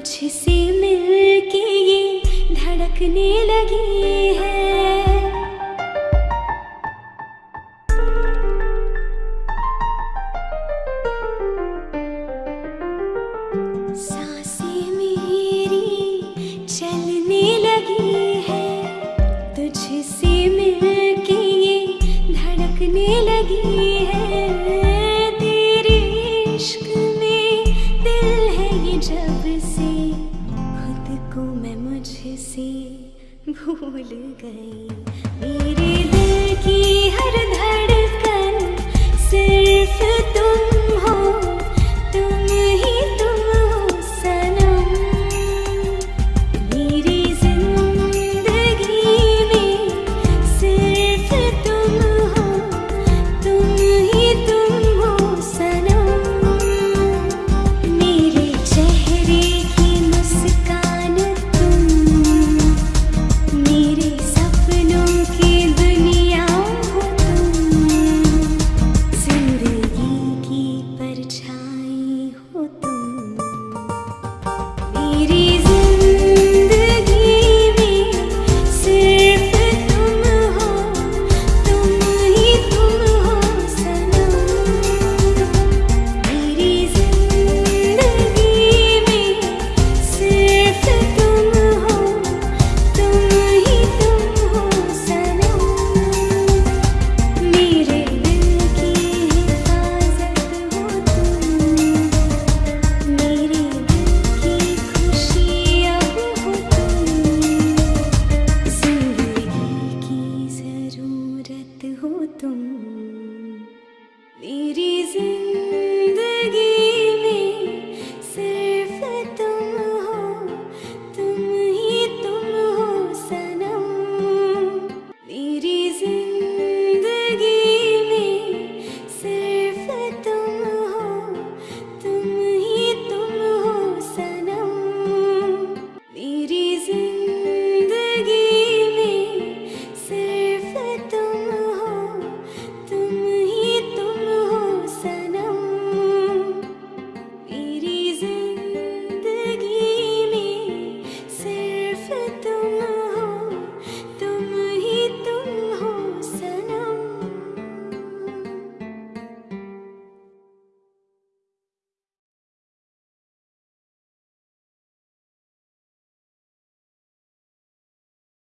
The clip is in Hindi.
तुझसे मिलके ये धड़कने लगी है। साँसें मेरी चलने लगी है तुझसे। मुझसे भूल गई। मेरे दिल की हर धड़कन